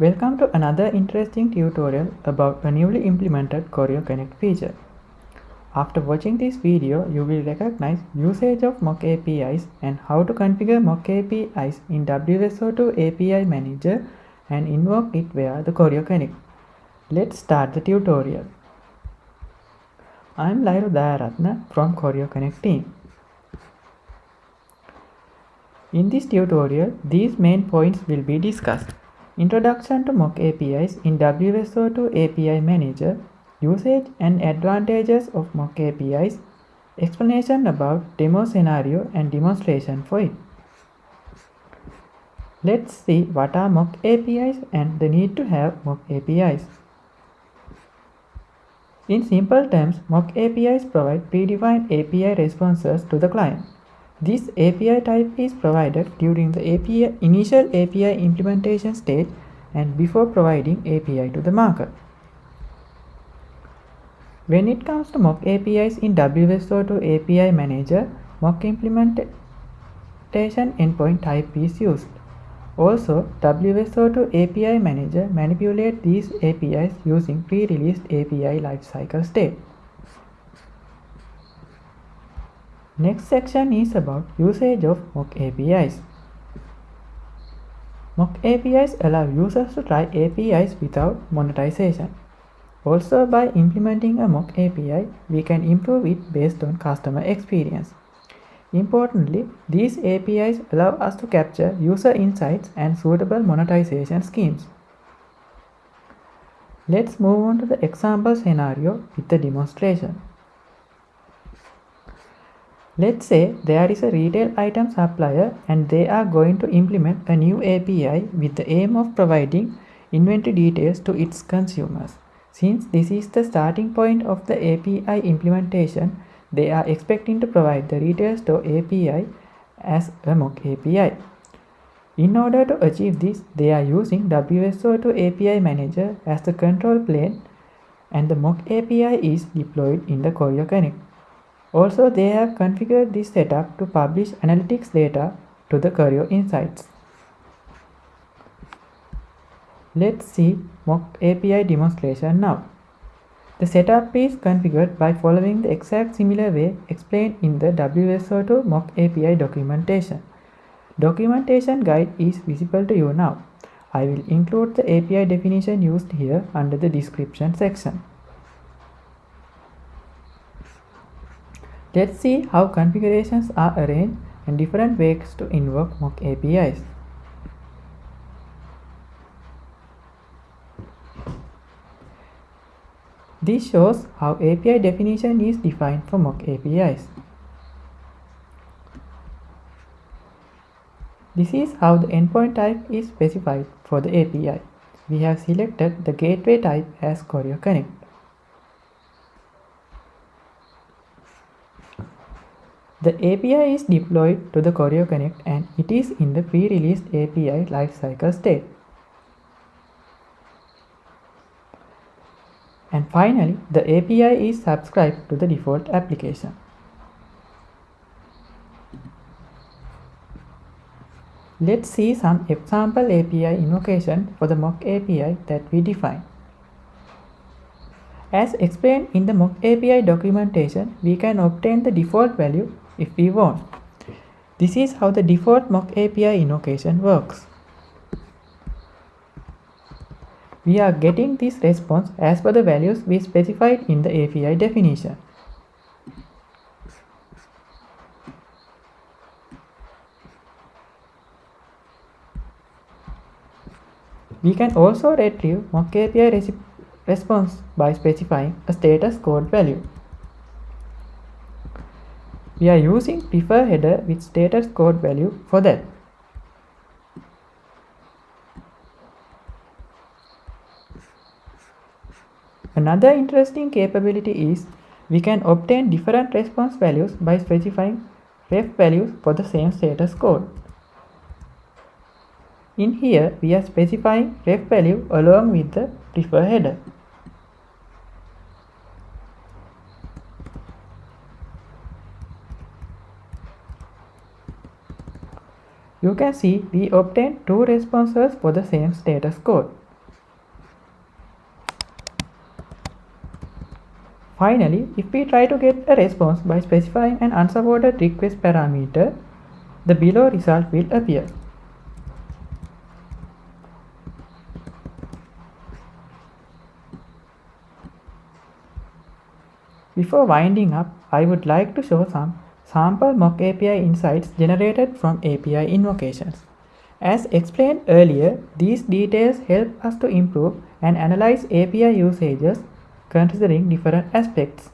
Welcome to another interesting tutorial about a newly implemented Choreo Connect feature. After watching this video, you will recognize usage of mock APIs and how to configure mock APIs in WSO2 API Manager and invoke it via the Choreo Connect. Let's start the tutorial. I am Lairu Dayaratna from Choreo Connect team. In this tutorial, these main points will be discussed. Introduction to mock APIs in WSO2 API Manager, usage and advantages of mock APIs, explanation about demo scenario and demonstration for it. Let's see what are mock APIs and the need to have mock APIs. In simple terms, mock APIs provide predefined API responses to the client. This API type is provided during the API, initial API implementation stage and before providing API to the market. When it comes to mock APIs in WSO2 API Manager, mock implementation endpoint type is used. Also, WSO2 API Manager manipulates these APIs using pre-released API lifecycle state. Next section is about usage of mock APIs. Mock APIs allow users to try APIs without monetization. Also by implementing a mock API, we can improve it based on customer experience. Importantly, these APIs allow us to capture user insights and suitable monetization schemes. Let's move on to the example scenario with the demonstration. Let's say there is a retail item supplier and they are going to implement a new API with the aim of providing inventory details to its consumers. Since this is the starting point of the API implementation, they are expecting to provide the retail store API as a mock API. In order to achieve this, they are using WSO2 API Manager as the control plane and the mock API is deployed in the Choreo Connect. Also, they have configured this setup to publish analytics data to the Choreo Insights. Let's see mock API demonstration now. The setup is configured by following the exact similar way explained in the WSO2 mock API documentation. Documentation guide is visible to you now. I will include the API definition used here under the description section. Let's see how configurations are arranged and different ways to invoke mock APIs. This shows how API definition is defined for mock APIs. This is how the endpoint type is specified for the API. We have selected the gateway type as Choreo Connect. The API is deployed to the Choreo Connect and it is in the pre-released API lifecycle state. And finally, the API is subscribed to the default application. Let's see some example API invocation for the mock API that we define. As explained in the mock API documentation, we can obtain the default value if we want. This is how the default mock API invocation works. We are getting this response as per the values we specified in the API definition. We can also retrieve mock API response by specifying a status code value. We are using prefer header with status code value for that. Another interesting capability is we can obtain different response values by specifying ref values for the same status code. In here, we are specifying ref value along with the prefer header. You can see we obtain two responses for the same status code. Finally, if we try to get a response by specifying an unsupported request parameter, the below result will appear. Before winding up, I would like to show some sample mock API insights generated from API invocations. As explained earlier, these details help us to improve and analyze API usages considering different aspects.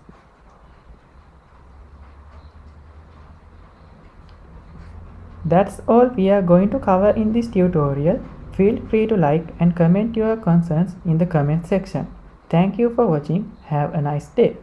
That's all we are going to cover in this tutorial. Feel free to like and comment your concerns in the comment section. Thank you for watching. Have a nice day.